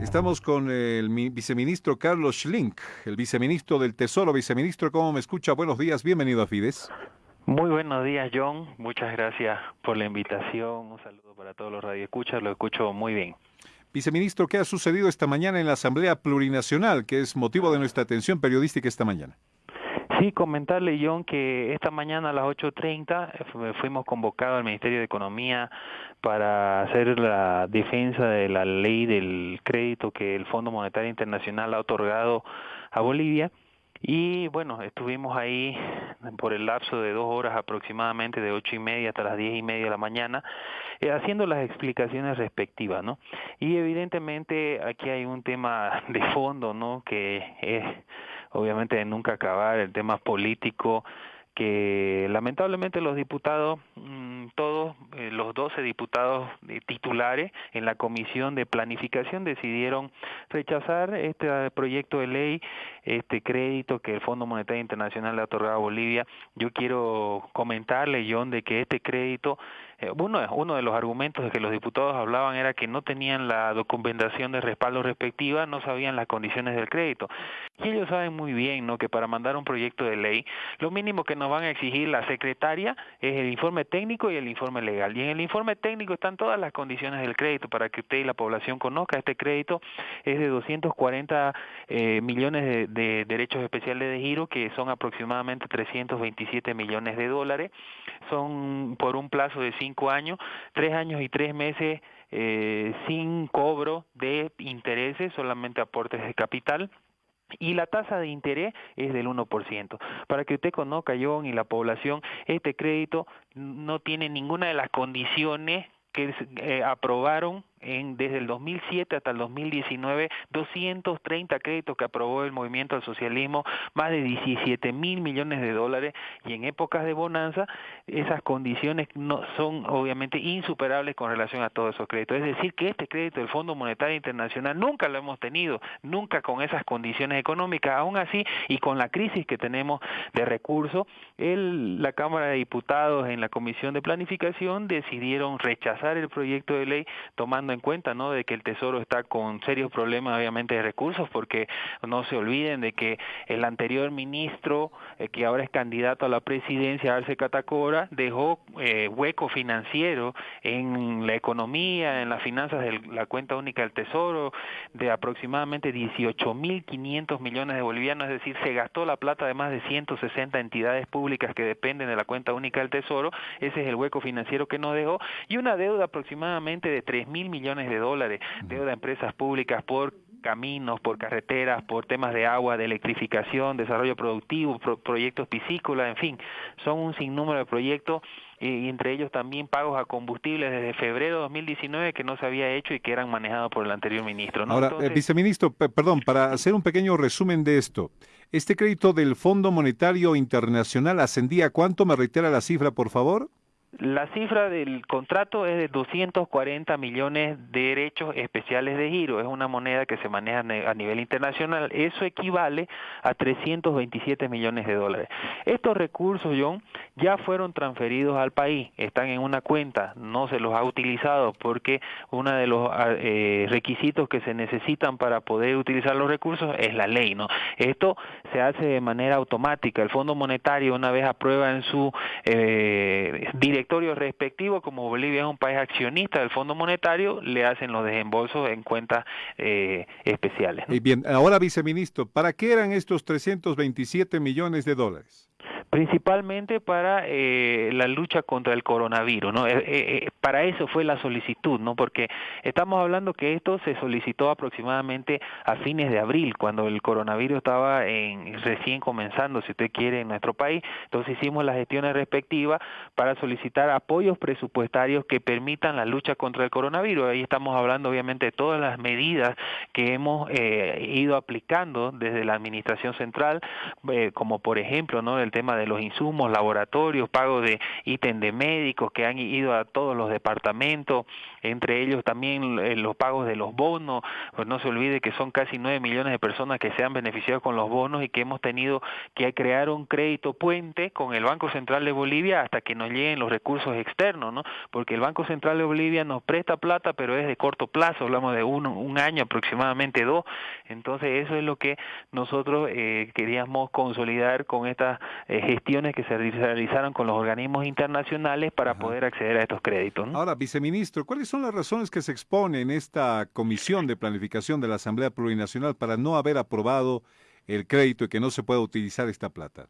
Estamos con el viceministro Carlos Schlink, el viceministro del Tesoro. Viceministro, ¿cómo me escucha? Buenos días, bienvenido a Fides. Muy buenos días, John. Muchas gracias por la invitación. Un saludo para todos los radioescuchas. Lo escucho muy bien. Viceministro, ¿qué ha sucedido esta mañana en la Asamblea Plurinacional, que es motivo de nuestra atención periodística esta mañana? Sí, comentarle, John, que esta mañana a las 8.30 eh, fuimos convocados al Ministerio de Economía para hacer la defensa de la ley del crédito que el Fondo Monetario Internacional ha otorgado a Bolivia. Y bueno, estuvimos ahí por el lapso de dos horas aproximadamente, de ocho y media hasta las diez y media de la mañana, eh, haciendo las explicaciones respectivas, ¿no? Y evidentemente aquí hay un tema de fondo, ¿no? Que es obviamente de nunca acabar, el tema político, que lamentablemente los diputados, mm, todos eh, los 12 diputados titulares en la Comisión de Planificación decidieron rechazar este proyecto de ley, este crédito que el Fondo Monetario Internacional le ha otorgado a Bolivia. Yo quiero comentarle, John, de que este crédito eh, uno, uno de los argumentos de que los diputados hablaban era que no tenían la documentación de respaldo respectiva, no sabían las condiciones del crédito. Y ellos saben muy bien ¿no? que para mandar un proyecto de ley, lo mínimo que nos van a exigir la secretaria es el informe técnico y el informe legal. Y en el informe técnico están todas las condiciones del crédito para que usted y la población conozca. Este crédito es de 240 eh, millones de, de derechos especiales de giro, que son aproximadamente 327 millones de dólares. Son por un plazo de cinco años, tres años y tres meses eh, sin cobro de intereses, solamente aportes de capital. Y la tasa de interés es del 1%. Para que usted conozca, John, y la población, este crédito no tiene ninguna de las condiciones que eh, aprobaron en, desde el 2007 hasta el 2019 230 créditos que aprobó el movimiento al socialismo, más de 17 mil millones de dólares y en épocas de bonanza esas condiciones no son obviamente insuperables con relación a todos esos créditos. Es decir, que este crédito del Fondo Monetario Internacional nunca lo hemos tenido, nunca con esas condiciones económicas, aún así y con la crisis que tenemos de recursos, la Cámara de Diputados en la Comisión de Planificación decidieron rechazar el proyecto de ley tomando en cuenta ¿no? de que el Tesoro está con serios problemas obviamente de recursos porque no se olviden de que el anterior ministro eh, que ahora es candidato a la presidencia, Arce Catacora, dejó eh, hueco financiero en la economía, en las finanzas de la cuenta única del Tesoro de aproximadamente 18.500 millones de bolivianos, es decir, se gastó la plata de más de 160 entidades públicas que dependen de la cuenta única del Tesoro, ese es el hueco financiero que nos dejó, y una deuda aproximadamente de 3.000 mil millones de dólares, deuda a empresas públicas por caminos, por carreteras, por temas de agua, de electrificación, desarrollo productivo, proyectos piscícolas, en fin, son un sinnúmero de proyectos y entre ellos también pagos a combustibles desde febrero de 2019 que no se había hecho y que eran manejados por el anterior ministro. Ahora, eh, viceministro, perdón, para hacer un pequeño resumen de esto, ¿este crédito del Fondo Monetario Internacional ascendía a cuánto? ¿Me reitera la cifra, por favor? La cifra del contrato es de 240 millones de derechos especiales de giro. Es una moneda que se maneja a nivel internacional. Eso equivale a 327 millones de dólares. Estos recursos, John, ya fueron transferidos al país. Están en una cuenta. No se los ha utilizado porque uno de los ah, eh, requisitos que se necesitan para poder utilizar los recursos es la ley. ¿no? Esto se hace de manera automática. El Fondo Monetario, una vez aprueba en su eh, directorio respectivo, como Bolivia es un país accionista del Fondo Monetario, le hacen los desembolsos en cuentas eh, especiales. Y bien, ahora viceministro, ¿para qué eran estos 327 millones de dólares? Principalmente para eh, la lucha contra el coronavirus, ¿no? Eh, eh, para eso fue la solicitud, ¿no? Porque estamos hablando que esto se solicitó aproximadamente a fines de abril, cuando el coronavirus estaba en, recién comenzando, si usted quiere, en nuestro país. Entonces hicimos las gestiones respectivas para solicitar apoyos presupuestarios que permitan la lucha contra el coronavirus. Ahí estamos hablando, obviamente, de todas las medidas que hemos ido aplicando desde la administración central, como por ejemplo, ¿no? El tema de de los insumos, laboratorios, pago de ítem de médicos que han ido a todos los departamentos, entre ellos también eh, los pagos de los bonos, pues no se olvide que son casi 9 millones de personas que se han beneficiado con los bonos y que hemos tenido que crear un crédito puente con el Banco Central de Bolivia hasta que nos lleguen los recursos externos, ¿no? Porque el Banco Central de Bolivia nos presta plata, pero es de corto plazo, hablamos de uno, un año aproximadamente dos, entonces eso es lo que nosotros eh, queríamos consolidar con estas eh, gestiones que se realizaron con los organismos internacionales para poder acceder a estos créditos. Ahora, viceministro, ¿cuáles son las razones que se exponen en esta comisión de planificación de la Asamblea Plurinacional para no haber aprobado el crédito y que no se pueda utilizar esta plata?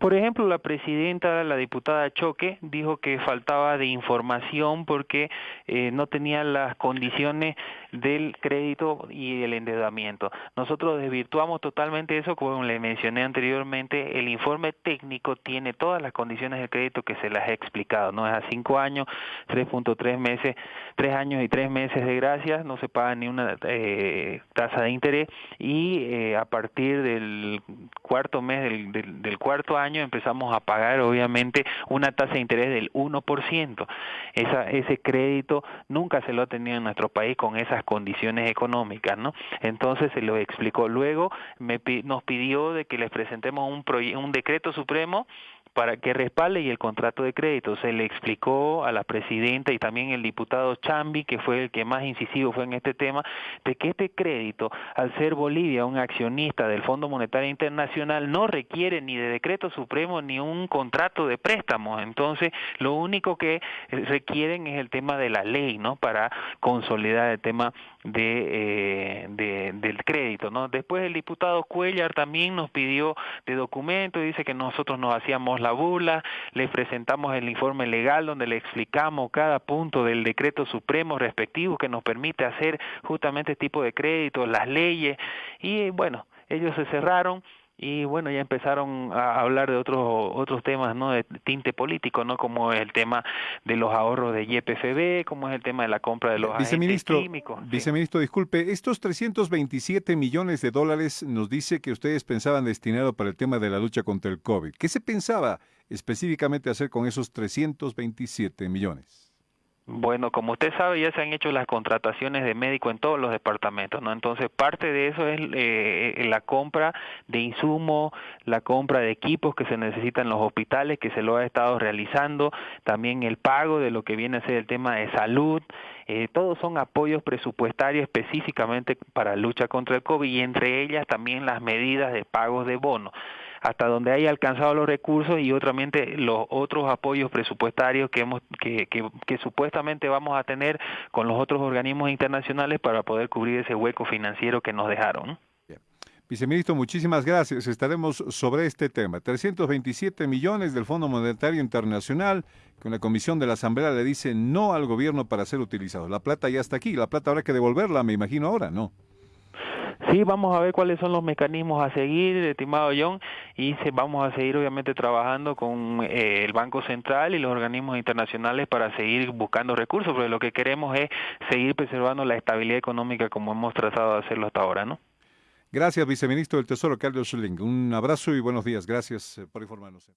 Por ejemplo, la presidenta, la diputada Choque, dijo que faltaba de información porque eh, no tenía las condiciones del crédito y el endeudamiento. Nosotros desvirtuamos totalmente eso, como le mencioné anteriormente, el informe técnico tiene todas las condiciones del crédito que se las he explicado, no es a cinco años, 3.3 meses, tres años y tres meses de gracia, no se paga ni una eh, tasa de interés y eh, a partir del cuarto mes del cuarto año empezamos a pagar obviamente una tasa de interés del 1%. Esa, ese crédito nunca se lo ha tenido en nuestro país con esas condiciones económicas, ¿no? Entonces se lo explicó. Luego me, nos pidió de que les presentemos un, un decreto supremo para que respalde y el contrato de crédito. Se le explicó a la presidenta y también el diputado Chambi, que fue el que más incisivo fue en este tema, de que este crédito, al ser Bolivia un accionista del Fondo Monetario Internacional, no requiere ni de decreto supremo ni un contrato de préstamo. Entonces, lo único que requieren es el tema de la ley, ¿no? Para consolidar el tema de, eh, del crédito, ¿no? Después el diputado Cuellar también nos pidió de documentos, dice que nosotros nos hacíamos la bula, le presentamos el informe legal donde le explicamos cada punto del decreto supremo respectivo que nos permite hacer justamente este tipo de créditos, las leyes, y bueno, ellos se cerraron y bueno ya empezaron a hablar de otros otros temas no de tinte político no como es el tema de los ahorros de YPFB como es el tema de la compra de los viceministro, químicos viceministro disculpe estos 327 millones de dólares nos dice que ustedes pensaban destinarlo para el tema de la lucha contra el COVID. Qué se pensaba específicamente hacer con esos 327 millones bueno, como usted sabe, ya se han hecho las contrataciones de médico en todos los departamentos, ¿no? Entonces, parte de eso es eh, la compra de insumos, la compra de equipos que se necesitan en los hospitales, que se lo ha estado realizando, también el pago de lo que viene a ser el tema de salud, eh, todos son apoyos presupuestarios específicamente para lucha contra el COVID y entre ellas también las medidas de pagos de bono hasta donde haya alcanzado los recursos y otamente los otros apoyos presupuestarios que, hemos, que, que, supuestamente vamos a tener con los otros organismos internacionales para poder cubrir ese hueco financiero que nos dejaron. Viceministro, muchísimas gracias. Estaremos sobre este tema. 327 millones del Fondo Monetario Internacional, que una comisión de la Asamblea le dice no al gobierno para ser utilizado. La plata ya está aquí, la plata habrá que devolverla, me imagino ahora, ¿no? Sí, vamos a ver cuáles son los mecanismos a seguir, estimado John, y se, vamos a seguir obviamente trabajando con eh, el Banco Central y los organismos internacionales para seguir buscando recursos, porque lo que queremos es seguir preservando la estabilidad económica como hemos tratado de hacerlo hasta ahora, ¿no? Gracias, viceministro del Tesoro, Carlos Schilling. Un abrazo y buenos días. Gracias eh, por informarnos.